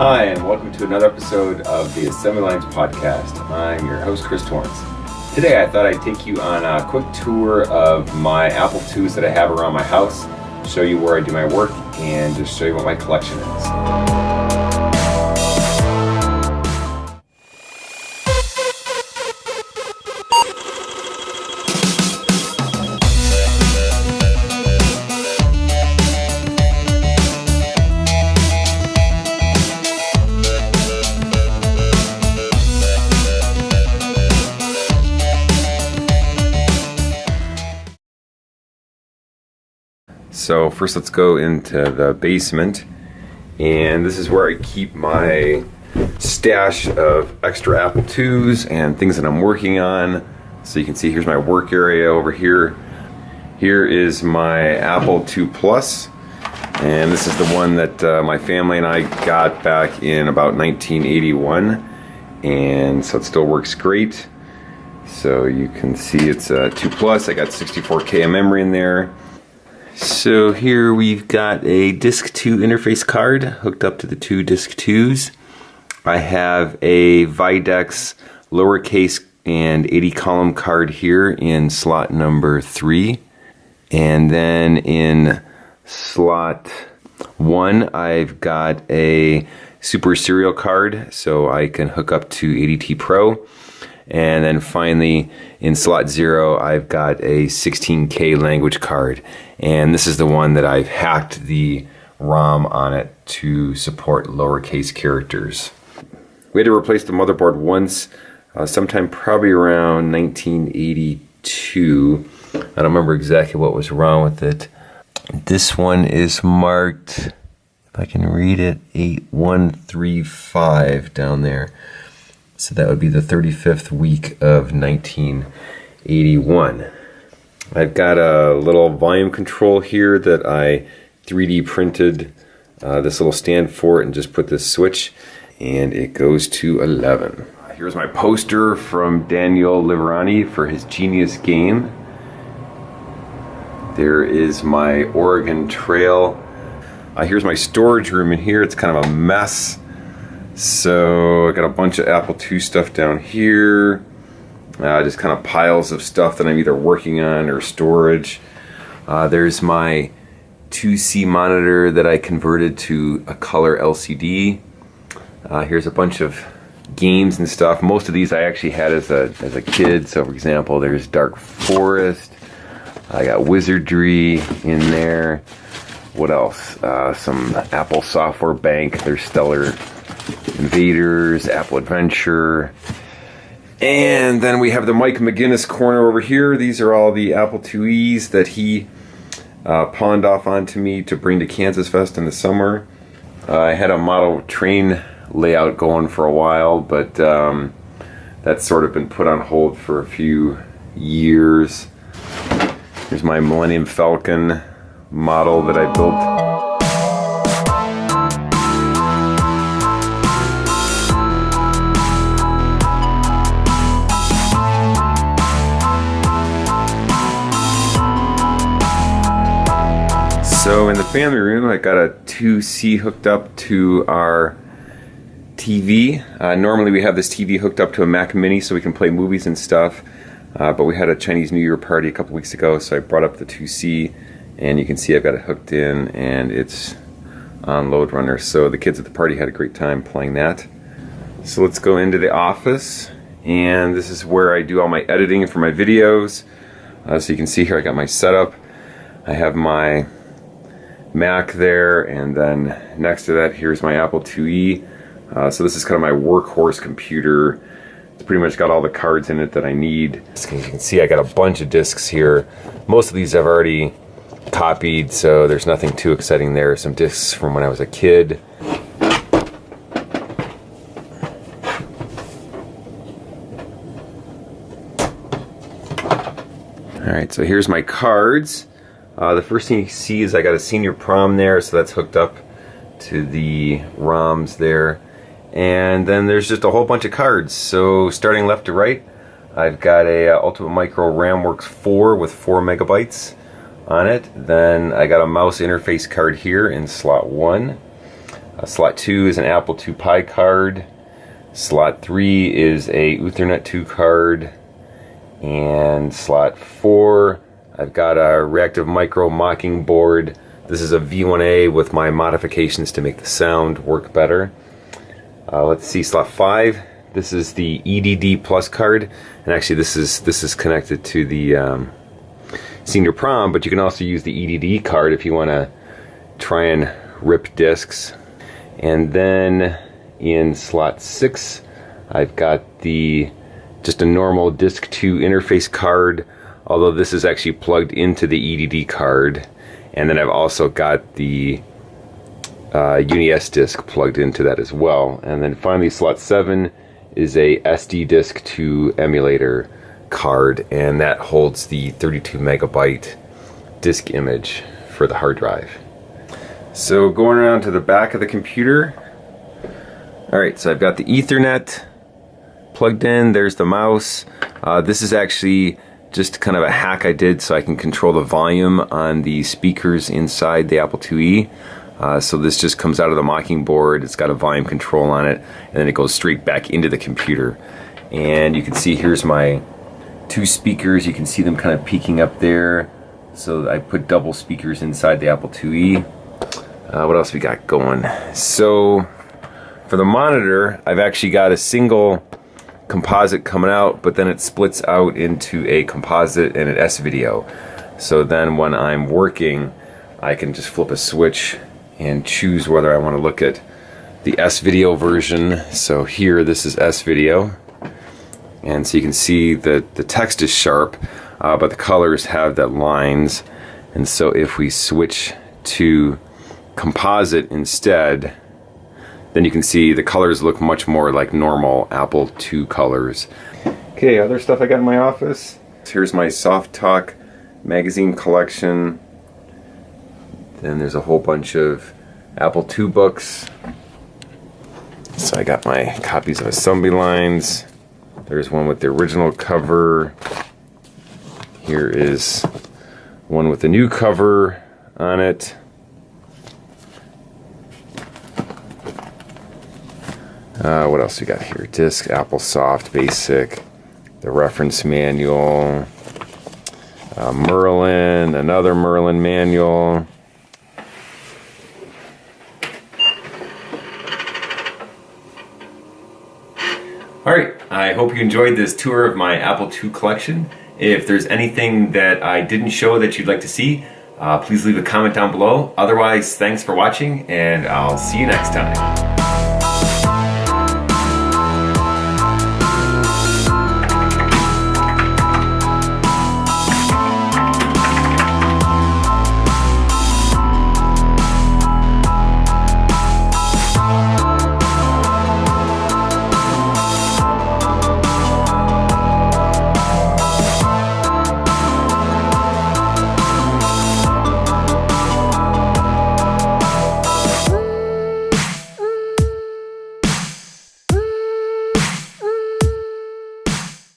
Hi, and welcome to another episode of the Assembly Lines podcast. I'm your host, Chris Torrence. Today, I thought I'd take you on a quick tour of my Apple IIs that I have around my house, show you where I do my work, and just show you what my collection is. So first let's go into the basement and this is where I keep my stash of extra Apple IIs and things that I'm working on. So you can see here's my work area over here. Here is my Apple II Plus and this is the one that uh, my family and I got back in about 1981 and so it still works great. So you can see it's a 2 Plus. I got 64K of memory in there. So here we've got a Disk 2 interface card hooked up to the two Disk 2s. I have a Videx lowercase and 80 column card here in slot number 3. And then in slot 1 I've got a Super Serial card so I can hook up to ADT Pro. And then finally, in slot zero, I've got a 16K language card. And this is the one that I've hacked the ROM on it to support lowercase characters. We had to replace the motherboard once, uh, sometime probably around 1982. I don't remember exactly what was wrong with it. This one is marked, if I can read it, 8135 down there. So that would be the 35th week of 1981. I've got a little volume control here that I 3D printed uh, this little stand for it and just put this switch and it goes to 11. Here's my poster from Daniel Liverani for his Genius game. There is my Oregon Trail. Uh, here's my storage room in here. It's kind of a mess. So I got a bunch of Apple II stuff down here. Uh, just kind of piles of stuff that I'm either working on or storage. Uh, there's my 2C monitor that I converted to a color LCD. Uh, here's a bunch of games and stuff. Most of these I actually had as a, as a kid. So for example, there's Dark Forest. I got Wizardry in there. What else? Uh, some Apple Software Bank. There's Stellar Invaders, Apple Adventure. And then we have the Mike Maginnis corner over here. These are all the Apple IIes that he uh, pawned off onto me to bring to KansasFest in the summer. Uh, I had a model train layout going for a while, but um, that's sort of been put on hold for a few years. Here's my Millennium Falcon model that I built. So in the family room, I got a 2C hooked up to our TV. Uh, normally we have this TV hooked up to a Mac Mini so we can play movies and stuff. Uh, but we had a Chinese New Year party a couple weeks ago, so I brought up the 2C, and you can see I've got it hooked in, and it's on Lode Runner. So the kids at the party had a great time playing that. So let's go into the office, and this is where I do all my editing for my videos. Uh, so you can see here I got my setup. I have my Mac there, and then next to that, here's my Apple IIe. Uh, so this is kind of my workhorse computer. It's pretty much got all the cards in it that I need. As you can see, I got a bunch of discs here. Most of these I've already copied, so there's nothing too exciting there. Some discs from when I was a kid. All right, so here's my cards. Uh, the first thing you see is I got a senior prom there, so that's hooked up to the ROMs there. And then there's just a whole bunch of cards. So starting left to right, I've got a uh, Ultimate Micro RamWorks 4 with 4 megabytes on it. Then I got a mouse interface card here in slot 1. Uh, slot 2 is an Apple II Pi card. Slot 3 is a Uthernet 2 card. And slot 4, I've got a Reactive Micro Mockingboard. This is a V1A with my modifications to make the sound work better. Uh, let's see, slot 5. This is the EDD Plus card. And actually this is this is connected to the um, senior prom, but you can also use the EDD card if you want to try and rip discs. And then in slot 6, I've got the just a normal disk 2 interface card, although this is actually plugged into the EDD card. And then I've also got the uh, UniDisk plugged into that as well. And then finally slot 7 is a SD disk 2 emulator card and that holds the 32 megabyte disk image for the hard drive. So going around to the back of the computer, alright so I've got the ethernet plugged in, there's the mouse. Uh, this is actually just kind of a hack I did so I can control the volume on the speakers inside the Apple IIe. Uh, so this just comes out of the Mockingboard, it's got a volume control on it, and then it goes straight back into the computer. And you can see here's my two speakers. You can see them kind of peeking up there. So I put double speakers inside the Apple IIe. Uh, what else we got going? So for the monitor, I've actually got a single composite coming out, but then it splits out into a composite and an S-video. So then when I'm working, I can just flip a switch and choose whether I want to look at the S-video version. So here, this is S-video and so you can see that the text is sharp uh, but the colors have that lines and so if we switch to composite instead then you can see the colors look much more like normal Apple II colors. Okay, other stuff I got in my office. Here's my Softalk magazine collection. Then there's a whole bunch of Apple II books. So I got my copies of Assembly Lines. There's one with the original cover. Here is one with the new cover on it. Uh, what else we got here? Disc, Apple Soft, Basic, the reference manual, uh, Merlin, another Merlin manual. Alright, I hope you enjoyed this tour of my Apple II collection. If there's anything that I didn't show that you'd like to see, uh, please leave a comment down below. Otherwise, thanks for watching, and I'll see you next time.